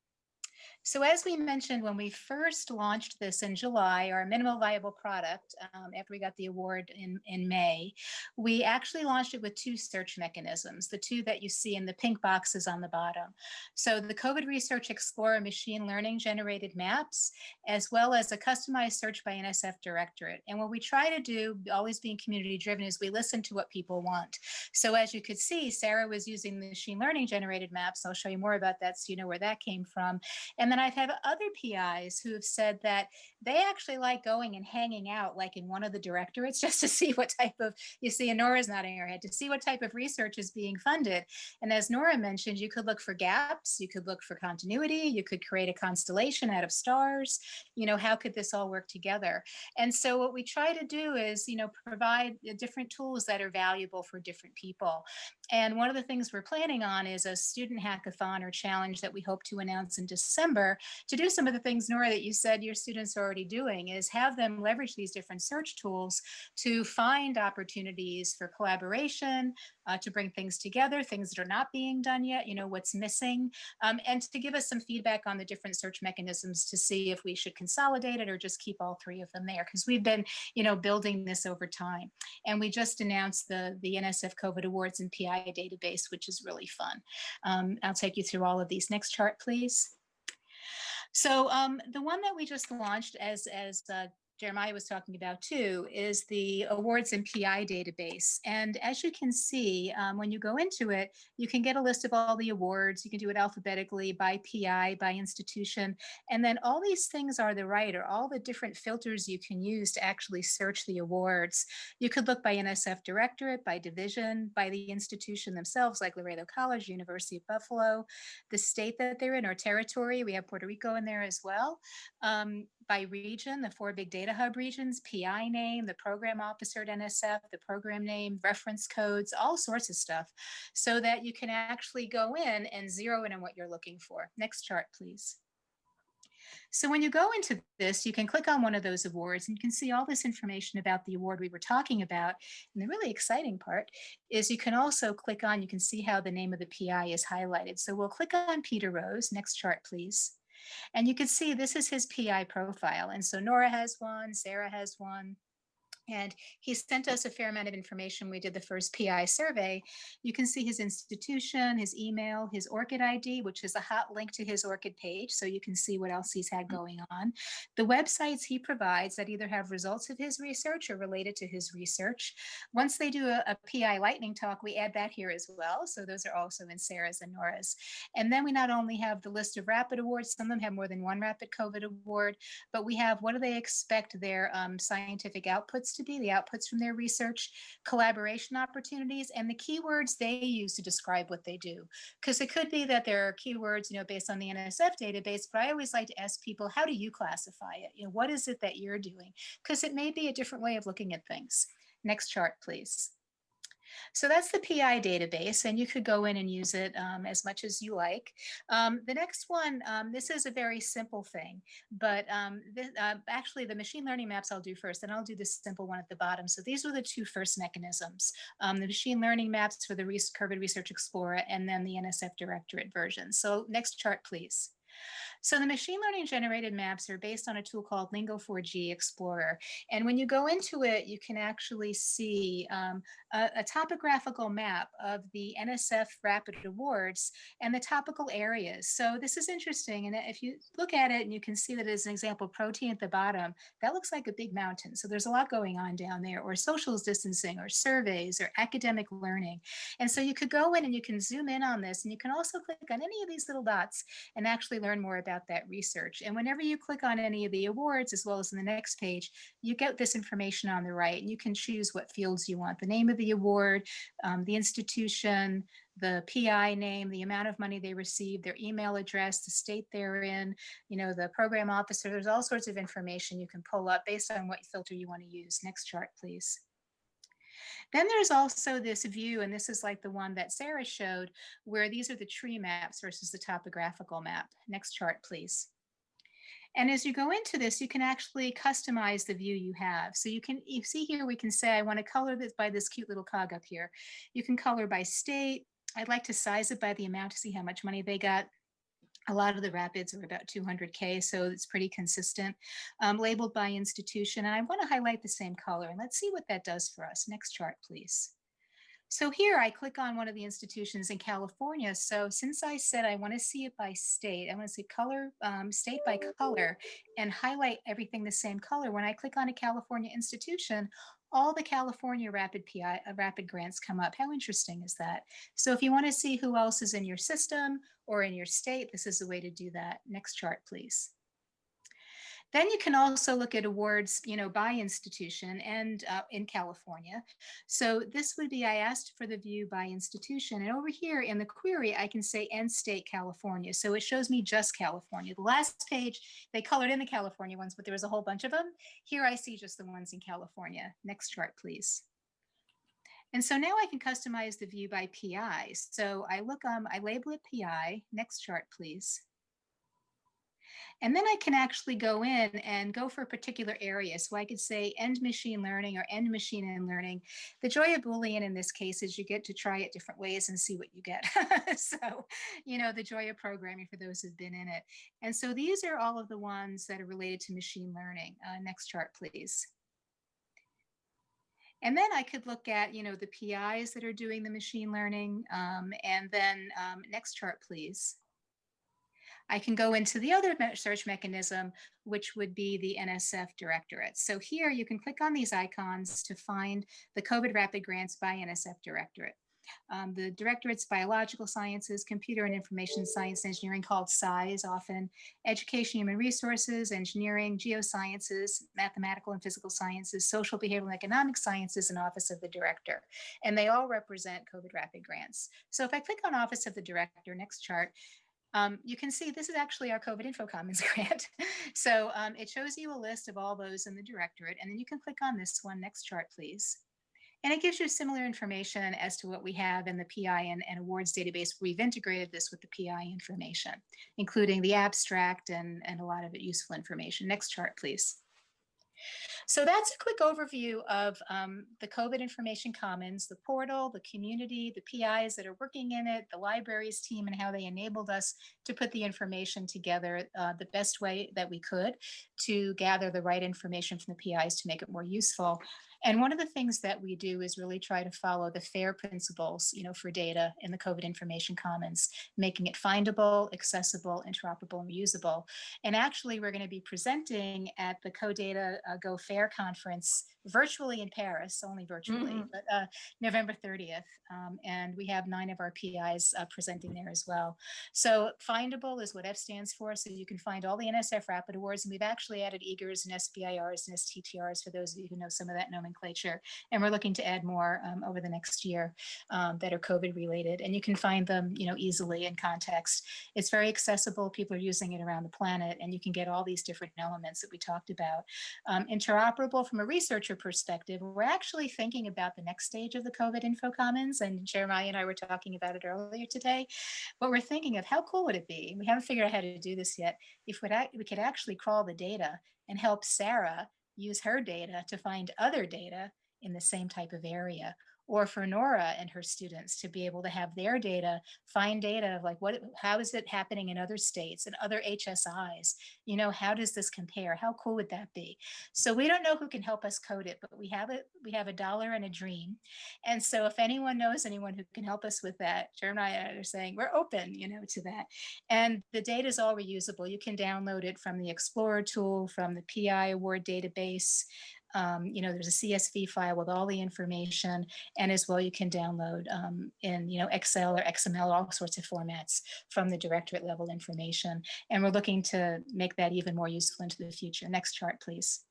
So as we mentioned, when we first launched this in July, our minimal viable product, um, after we got the award in, in May, we actually launched it with two search mechanisms, the two that you see in the pink boxes on the bottom. So the COVID Research Explorer machine learning generated maps, as well as a customized search by NSF Directorate. And what we try to do, always being community driven, is we listen to what people want. So as you could see, Sarah was using the machine learning generated maps. I'll show you more about that so you know where that came from. And then I've had other PIs who have said that they actually like going and hanging out like in one of the directorates just to see what type of, you see, and Nora's nodding her head, to see what type of research is being funded. And as Nora mentioned, you could look for gaps, you could look for continuity, you could create a constellation out of stars. You know, how could this all work together? And so what we try to do is, you know, provide uh, different tools that are valuable for different people. And one of the things we're planning on is a student hackathon or challenge that we hope to announce in December to do some of the things, Nora, that you said your students are already doing is have them leverage these different search tools to find opportunities for collaboration, uh, to bring things together, things that are not being done yet, you know, what's missing, um, and to give us some feedback on the different search mechanisms to see if we should consolidate it or just keep all three of them there. Because we've been, you know, building this over time. And we just announced the, the NSF COVID Awards and PI database, which is really fun. Um, I'll take you through all of these. Next chart, please. So um, the one that we just launched as, as uh, Jeremiah was talking about too, is the awards and PI database. And as you can see, um, when you go into it, you can get a list of all the awards. You can do it alphabetically by PI, by institution. And then all these things are the right, or all the different filters you can use to actually search the awards. You could look by NSF directorate, by division, by the institution themselves, like Laredo College, University of Buffalo, the state that they're in or territory. We have Puerto Rico in there as well. Um, by region, the four big data hub regions, PI name, the program officer at NSF, the program name, reference codes, all sorts of stuff, so that you can actually go in and zero in on what you're looking for. Next chart, please. So when you go into this, you can click on one of those awards and you can see all this information about the award we were talking about. And the really exciting part is you can also click on, you can see how the name of the PI is highlighted. So we'll click on Peter Rose. Next chart, please. And you can see this is his PI profile. And so Nora has one, Sarah has one, And he sent us a fair amount of information. We did the first PI survey. You can see his institution, his email, his ORCID ID, which is a hot link to his ORCID page. So you can see what else he's had going on. The websites he provides that either have results of his research or related to his research. Once they do a, a PI lightning talk, we add that here as well. So those are also in Sarah's and Nora's. And then we not only have the list of rapid awards, some of them have more than one rapid COVID award, but we have what do they expect their um, scientific outputs to be, the outputs from their research, collaboration opportunities, and the keywords they use to describe what they do. Because it could be that there are keywords, you know, based on the NSF database, but I always like to ask people, how do you classify it? You know, what is it that you're doing? Because it may be a different way of looking at things. Next chart, please. So that's the PI database, and you could go in and use it um, as much as you like. Um, the next one, um, this is a very simple thing, but um, uh, actually the machine learning maps I'll do first, and I'll do this simple one at the bottom. So these are the two first mechanisms, um, the machine learning maps for the COVID Research Explorer, and then the NSF Directorate version. So next chart, please. So the machine learning generated maps are based on a tool called Lingo4G Explorer. And when you go into it, you can actually see um, a, a, topographical map of the NSF Rapid Awards and the topical areas. So this is interesting. And if you look at it and you can see that as an example, protein at the bottom, that looks like a big mountain. So there's a lot going on down there or social distancing or surveys or academic learning. And so you could go in and you can zoom in on this and you can also click on any of these little dots and actually learn more about about that research. And whenever you click on any of the awards, as well as in the next page, you get this information on the right and you can choose what fields you want, the name of the award, um, the institution, the PI name, the amount of money they received, their email address, the state they're in, you know, the program officer, there's all sorts of information you can pull up based on what filter you want to use. Next chart, please. Then there's also this view, and this is like the one that Sarah showed, where these are the tree maps versus the topographical map. Next chart, please. And as you go into this, you can actually customize the view you have. So you can you see here, we can say, I want to color this by this cute little cog up here. You can color by state. I'd like to size it by the amount to see how much money they got. A lot of the rapids are about 200K, so it's pretty consistent. Um, labeled by institution, and I wanna highlight the same color, and let's see what that does for us. Next chart, please. So here I click on one of the institutions in California. So since I said I want to see it by state, I want to see color, um, state by color and highlight everything the same color. When I click on a California institution, all the California rapid PI uh, rapid grants come up. How interesting is that? So if you want to see who else is in your system or in your state, this is the way to do that. Next chart, please. Then you can also look at awards, you know, by institution and uh, in California. So this would be, I asked for the view by institution. And over here in the query, I can say end state California. So it shows me just California. The last page, they colored in the California ones, but there was a whole bunch of them. Here I see just the ones in California. Next chart, please. And so now I can customize the view by PI. So I look, um, I label it PI. Next chart, please. And then I can actually go in and go for a particular area. So I could say end machine learning or end machine and learning. The joy of Boolean in this case is you get to try it different ways and see what you get. so, you know, the joy of programming for those who've been in it. And so these are all of the ones that are related to machine learning. Uh, next chart, please. And then I could look at, you know, the PIs that are doing the machine learning. Um, and then um, next chart, please. I can go into the other search mechanism, which would be the NSF Directorate. So here you can click on these icons to find the COVID Rapid Grants by NSF Directorate. Um, the directorates biological sciences, computer and information science engineering called CISE often, education, human resources, engineering, geosciences, mathematical and physical sciences, social behavioral and economic sciences, and office of the director. And they all represent COVID rapid grants. So if I click on office of the director, next chart, um, you can see this is actually our COVID Info Commons grant. so um, it shows you a list of all those in the directorate, and then you can click on this one, next chart, please. And it gives you similar information as to what we have in the PI and, and awards database. We've integrated this with the PI information, including the abstract and, and a lot of useful information. Next chart, please. So that's a quick overview of um, the COVID Information Commons, the portal, the community, the PIs that are working in it, the libraries team, and how they enabled us to put the information together uh, the best way that we could to gather the right information from the PIs to make it more useful. And one of the things that we do is really try to follow the FAIR principles, you know, for data in the COVID Information Commons, making it findable, accessible, interoperable, and reusable. And actually, we're going to be presenting at the CoData uh, Go Fair conference virtually in Paris, only virtually, Mhm. but uh, November 30th. Um, and we have nine of our PIs uh, presenting there as well. So findable is what F stands for. So you can find all the NSF Rapid Awards. And we've actually added EAGERs and SBIRs and STTRs for those of you who know some of that nomenclature. And we're looking to add more um, over the next year um, that are COVID related. And you can find them, you know, easily in context. It's very accessible. People are using it around the planet. And you can get all these different elements that we talked about. Um, interoperable from a researcher perspective, we're actually thinking about the next stage of the COVID Info Commons. And Jeremiah and I were talking about it earlier today. But we're thinking of how cool would it be? We haven't figured out how to do this yet. If we could actually crawl the data and help Sarah use her data to find other data in the same type of area or for Nora and her students to be able to have their data, find data of like what, how is it happening in other states and other HSIs? You know, how does this compare? How cool would that be? So we don't know who can help us code it, but we have it. We have a dollar and a dream. And so if anyone knows anyone who can help us with that, Jeremiah are saying we're open, you know, to that. And the data is all reusable. You can download it from the Explorer tool, from the PI award database. Um, you know, there's a CSV file with all the information, and as well, you can download um, in you know Excel or XML, all sorts of formats from the directorate level information. And we're looking to make that even more useful into the future. Next chart, please.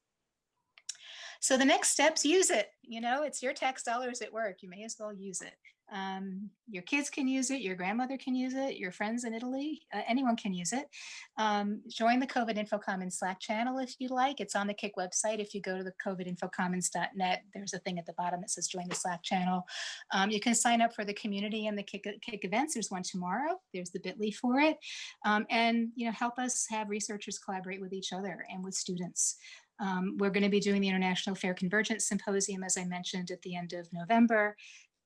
So the next steps, use it. You know, it's your tax dollars at work. You may as well use it. Um, your kids can use it, your grandmother can use it, your friends in Italy, uh, anyone can use it. Um, join the COVID Info Commons Slack channel if you like. It's on the KIC website. If you go to the covidinfocommons.net, there's a thing at the bottom that says join the Slack channel. Um, you can sign up for the community and the KIC, KIC events. There's one tomorrow. There's the bit.ly for it. Um, and, you know, help us have researchers collaborate with each other and with students. Um, we're going to be doing the International Fair Convergence Symposium, as I mentioned, at the end of November.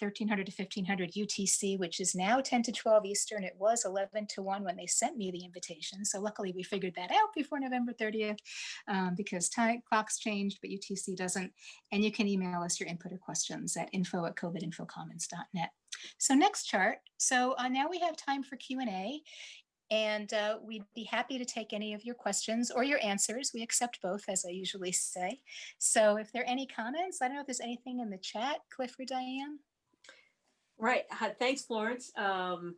1300 to 1500 UTC, which is now 10 to 12 Eastern. It was 11 to 1 when they sent me the invitation. So luckily we figured that out before November 30th um, because time clocks changed, but UTC doesn't. And you can email us your input or questions at info at covidinfocommons.net. So next chart. So uh, now we have time for Q&A. And uh, we'd be happy to take any of your questions or your answers. We accept both, as I usually say. So if there are any comments, I don't know if there's anything in the chat, Cliff or Diane. Right. Thanks, Florence. Um,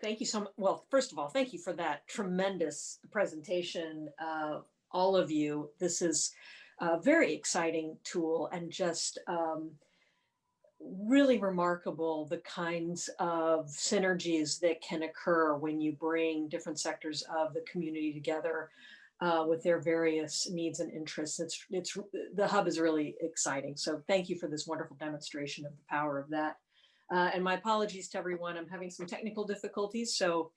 thank you so much. Well, first of all, thank you for that tremendous presentation, uh, all of you. This is a very exciting tool and just um, really remarkable the kinds of synergies that can occur when you bring different sectors of the community together uh, with their various needs and interests. It's, it's, the hub is really exciting. So thank you for this wonderful demonstration of the power of that. Uh, and my apologies to everyone. I'm having some technical difficulties, so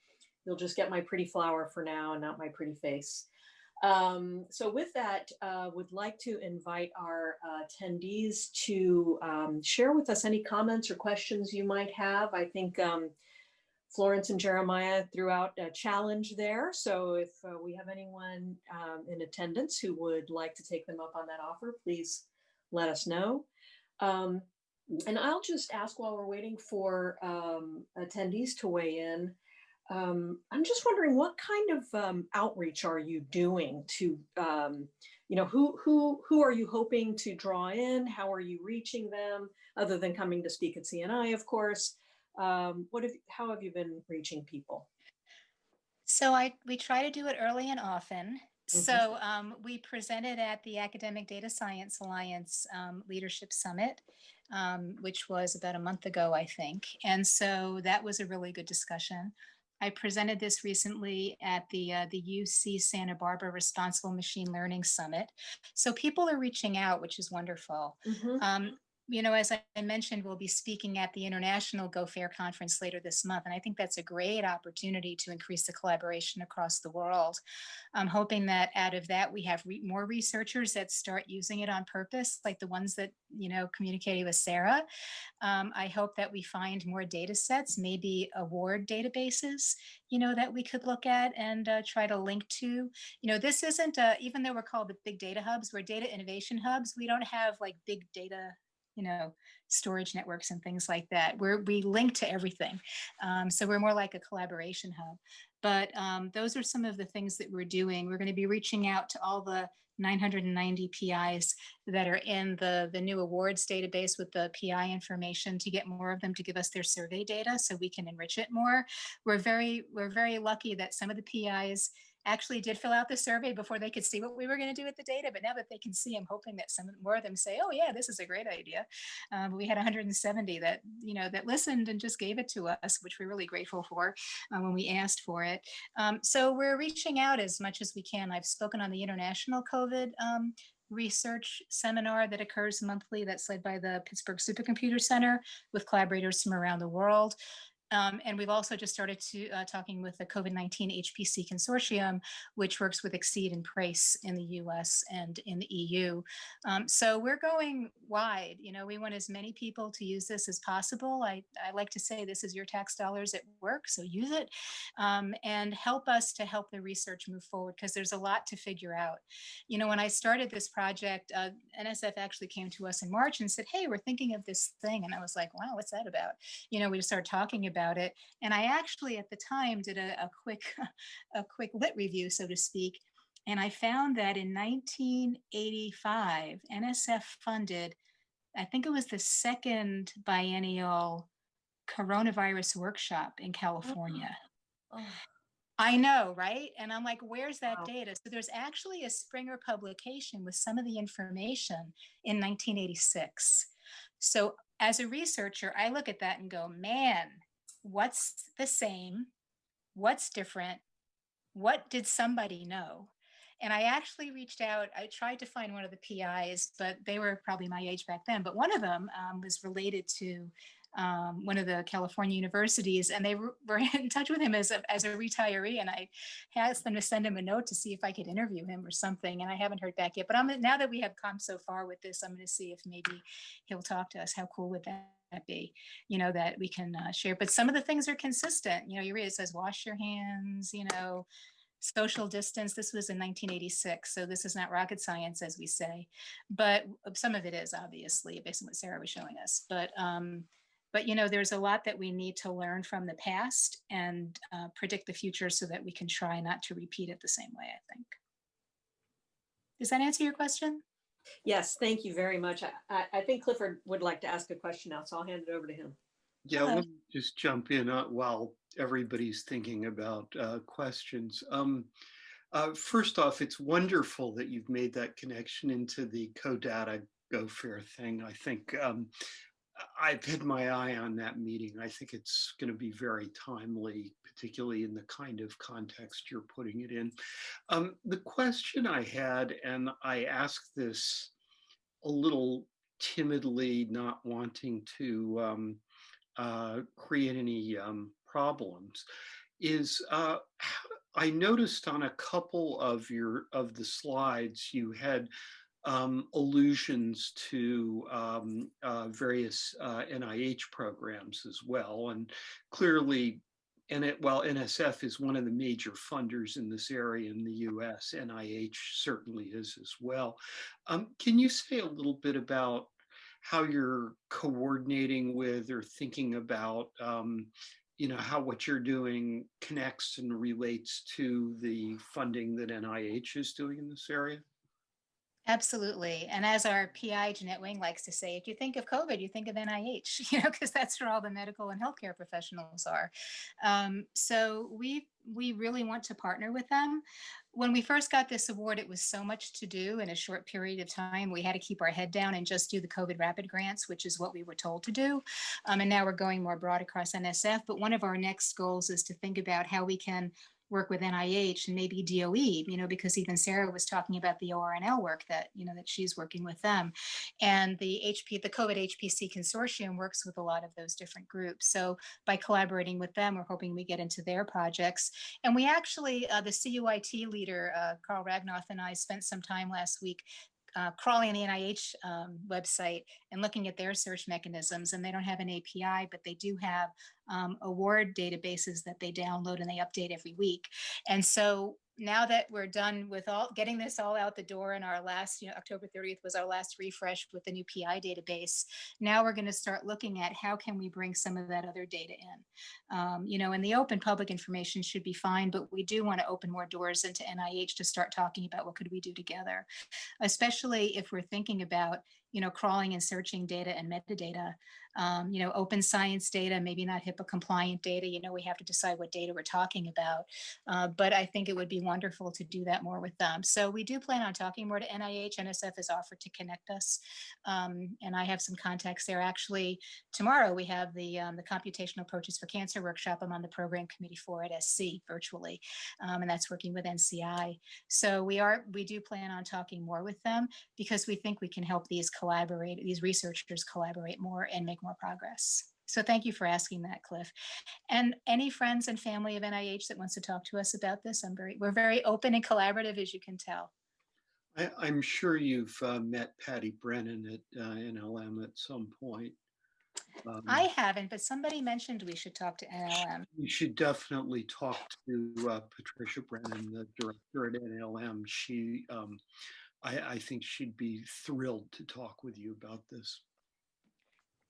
you'll just get my pretty flower for now and not my pretty face. Um, so with that, uh, would like to invite our uh, attendees to um, share with us any comments or questions you might have. I think um, Florence and Jeremiah threw out a challenge there. So if uh, we have anyone um, in attendance who would like to take them up on that offer, please let us know. And I'll just ask while we're waiting for um, attendees to weigh in. Um, I'm just wondering what kind of um, outreach are you doing to, um, you know, who who who are you hoping to draw in? How are you reaching them? Other than coming to speak at CNI, of course. Um, what have how have you been reaching people? So I we try to do it early and often. Mhm. So um, we presented at the Academic Data Science Alliance um, Leadership Summit, um, which was about a month ago, I think. And so that was a really good discussion. I presented this recently at the uh, the UC Santa Barbara Responsible Machine Learning Summit. So people are reaching out, which is wonderful. Mhm. Um, you know, as I mentioned, we'll be speaking at the International Go Fair conference later this month. And I think that's a great opportunity to increase the collaboration across the world. I'm hoping that out of that, we have re more researchers that start using it on purpose, like the ones that, you know, communicated with Sarah. Um, I hope that we find more data sets, maybe award databases, you know, that we could look at and uh, try to link to. You know, this isn't, a, even though we're called the big data hubs, we're data innovation hubs. We don't have like big data you know, storage networks and things like that. We're, we link to everything. Um, so we're more like a collaboration hub. But um, those are some of the things that we're doing. We're going to be reaching out to all the 990 PIs that are in the, the new awards database with the PI information to get more of them to give us their survey data so we can enrich it more. We're very, we're very lucky that some of the PIs actually did fill out the survey before they could see what we were going to do with the data. But now that they can see, I'm hoping that some more of them say, oh yeah, this is a great idea. Um, we had 170 that, you know, that listened and just gave it to us, which we're really grateful for uh, when we asked for it. Um, so we're reaching out as much as we can. I've spoken on the International COVID um, research seminar that occurs monthly that's led by the Pittsburgh Supercomputer Center with collaborators from around the world. Um, and we've also just started to uh, talking with the COVID-19 HPC consortium, which works with XSEDE and PRACE in the US and in the EU. Um, so we're going wide, you know, we want as many people to use this as possible. I, I like to say this is your tax dollars at work, so use it um, and help us to help the research move forward because there's a lot to figure out. You know, when I started this project, uh, NSF actually came to us in March and said, hey, we're thinking of this thing. And I was like, wow, what's that about? You know, we just started talking about about it. And I actually at the time did a, a quick a quick lit review, so to speak. And I found that in 1985, NSF funded, I think it was the second biennial coronavirus workshop in California. Oh. oh, I know, right? And I'm like, where's that Wow. data? So there's actually a Springer publication with some of the information in 1986. So as a researcher, I look at that and go, man, what's the same? What's different? What did somebody know? And I actually reached out. I tried to find one of the PIs, but they were probably my age back then. But one of them um, was related to um, one of the California universities, and they were in touch with him as a, as a retiree. And I asked them to send him a note to see if I could interview him or something. And I haven't heard back yet. But I'm now that we have come so far with this, I'm going to see if maybe he'll talk to us. How cool would that? be you know that we can uh, share but some of the things are consistent you know you read it says wash your hands you know social distance this was in 1986 so this is not rocket science as we say but some of it is obviously based on what sarah was showing us but um but you know there's a lot that we need to learn from the past and uh, predict the future so that we can try not to repeat it the same way i think does that answer your question Yes, thank you very much. I, I, I think Clifford would like to ask a question now, so I'll hand it over to him. Yeah, Hello. let me just jump in uh, while everybody's thinking about uh, questions. Um, uh, first off, it's wonderful that you've made that connection into the CoData Go Fair thing. I think um, I've had my eye on that meeting. I think it's going to be very timely, particularly in the kind of context you're putting it in. Um, the question I had, and I asked this a little timidly, not wanting to um, uh, create any um, problems, is uh, I noticed on a couple of your of the slides you had um, allusions to um, uh, various uh, NIH programs as well. And clearly, and it, while NSF is one of the major funders in this area in the US, NIH certainly is as well. Um, can you say a little bit about how you're coordinating with or thinking about um, you know how what you're doing connects and relates to the funding that NIH is doing in this area? Absolutely. And as our PI, Jeannette Wing likes to say, if you think of COVID, you think of NIH, you know, because that's where all the medical and healthcare professionals are. Um, so we we really want to partner with them. When we first got this award, it was so much to do in a short period of time. We had to keep our head down and just do the COVID rapid grants, which is what we were told to do. Um, and now we're going more broad across NSF. But one of our next goals is to think about how we can work with NIH and maybe DOE, you know, because even Sarah was talking about the ORNL work that, you know, that she's working with them. And the HP, the COVID HPC consortium works with a lot of those different groups. So by collaborating with them, we're hoping we get into their projects. And we actually, uh, the CUIT leader, uh, Carl Ragnoth and I spent some time last week uh, crawling the NIH um, website and looking at their search mechanisms. And they don't have an API, but they do have um, award databases that they download and they update every week. And so now that we're done with all getting this all out the door and our last, you know, October 30th was our last refresh with the new PI database. Now we're going to start looking at how can we bring some of that other data in. Um, you know, and the open public information should be fine, but we do want to open more doors into NIH to start talking about what could we do together, especially if we're thinking about, you know, crawling and searching data and metadata um, you know, open science data, maybe not HIPAA compliant data. You know, we have to decide what data we're talking about. Uh, but I think it would be wonderful to do that more with them. So we do plan on talking more to NIH. NSF has offered to connect us. Um, and I have some contacts there. Actually, tomorrow we have the, um, the Computational Approaches for Cancer workshop. I'm on the program committee for at SC virtually, um, and that's working with NCI. So we are, we do plan on talking more with them because we think we can help these collaborate, these researchers collaborate more and make more progress. So thank you for asking that, Cliff. And any friends and family of NIH that wants to talk to us about this, I'm very, we're very open and collaborative, as you can tell. I, I'm sure you've uh, met Patty Brennan at uh, NLM at some point. Um, I haven't, but somebody mentioned we should talk to NLM. You should definitely talk to uh, Patricia Brennan, the director at NLM. She, um, I, I think she'd be thrilled to talk with you about this.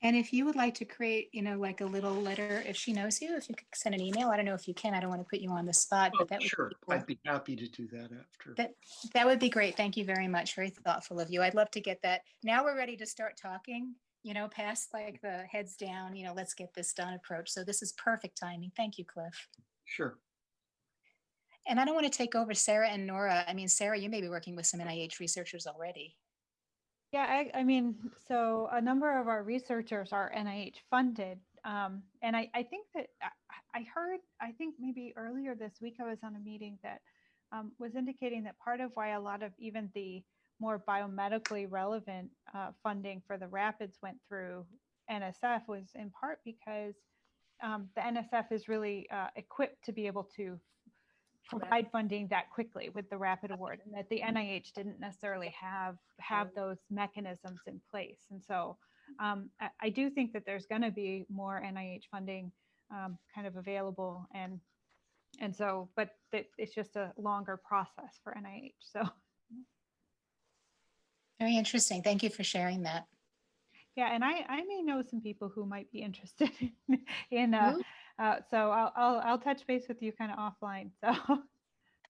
And if you would like to create, you know, like a little letter, if she knows you, if you could send an email, I don't know if you can, I don't want to put you on the spot, Oh, but that would Sure, be cool. I'd be happy to do that after. That, that would be great. Thank you very much. Very thoughtful of you. I'd love to get that. Now we're ready to start talking, you know, past like the heads down, you know, let's get this done approach. So this is perfect timing. Thank you, Cliff. Sure. And I don't want to take over Sarah and Nora. I mean, Sarah, you may be working with some NIH researchers already. Yeah, I, I mean, so a number of our researchers are NIH funded. Um, and I, I think that I, heard, I think maybe earlier this week, I was on a meeting that um, was indicating that part of why a lot of even the more biomedically relevant uh, funding for the rapids went through NSF was in part because um, the NSF is really uh, equipped to be able to provide funding that quickly with the rapid award and that the NIH didn't necessarily have have those mechanisms in place. And so um, I, I, do think that there's going to be more NIH funding um, kind of available and and so but it, it's just a longer process for NIH. So Very interesting. Thank you for sharing that. yeah, and I I may know some people who might be interested in, in uh, uh, so I'll, I'll, I'll touch base with you kind of offline.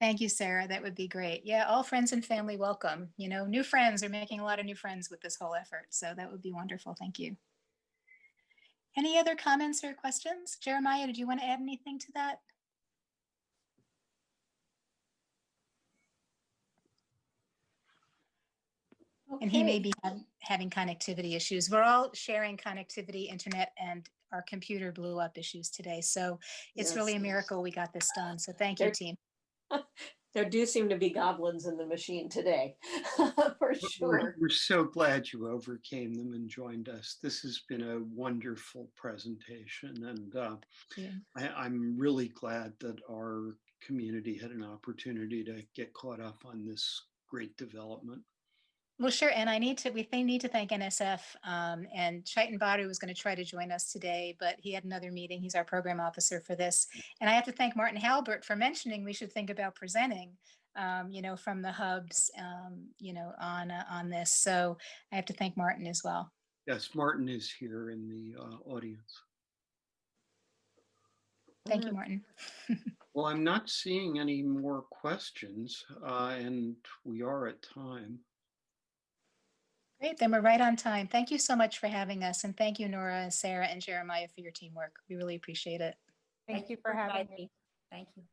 So thank you, Sarah. That would be great. Yeah, all friends and family welcome. You know, new friends are making a lot of new friends with this whole effort. So that would be wonderful. Thank you. Any other comments or questions? Jeremiah, did you want to add anything to that? Okay. And he may be have, having connectivity issues. We're all sharing connectivity, internet, and our computer blew up issues today. So it's yes. really a miracle we got this done. So thank you, team. There do seem to be goblins in the machine today, for sure. We're, we're, so glad you overcame them and joined us. This has been a wonderful presentation, and uh, yeah. I, I'm really glad that our community had an opportunity to get caught up on this great development. Well, sure. And I need to, we need to thank NSF um, and Chaitan Baru was going to try to join us today, but he had another meeting. He's our program officer for this. And I have to thank Martin Halbert for mentioning we should think about presenting, um, you know, from the hubs, um, you know, on, uh, on this. So I have to thank Martin as well. Yes, Martin is here in the uh, audience. Thank you, Martin. well, I'm not seeing any more questions uh, and we are at time. Great, then we're right on time. Thank you so much for having us. And thank you, Nora, Sarah, and Jeremiah for your teamwork. We really appreciate it. Thank, thank you for having me. Thank you.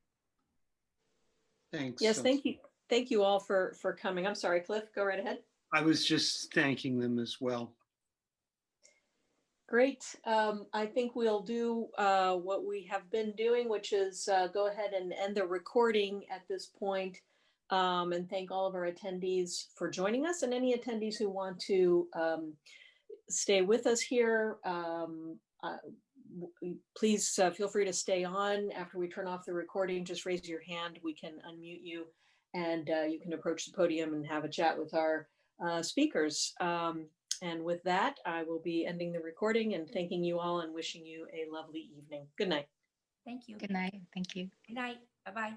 Thanks. Yes, thank you. Thank you all for, for coming. I'm sorry, Cliff, go right ahead. I was just thanking them as well. Great. Um, I think we'll do uh, what we have been doing, which is uh, go ahead and end the recording at this point, um, and thank all of our attendees for joining us and any attendees who want to um, stay with us here. Um, uh, please uh, feel free to stay on after we turn off the recording. Just raise your hand. We can unmute you and uh, you can approach the podium and have a chat with our uh, speakers. Um, and with that, I will be ending the recording and thanking you all and wishing you a lovely evening. Good night. Thank you. Good night. Thank you. Good night. Bye-bye.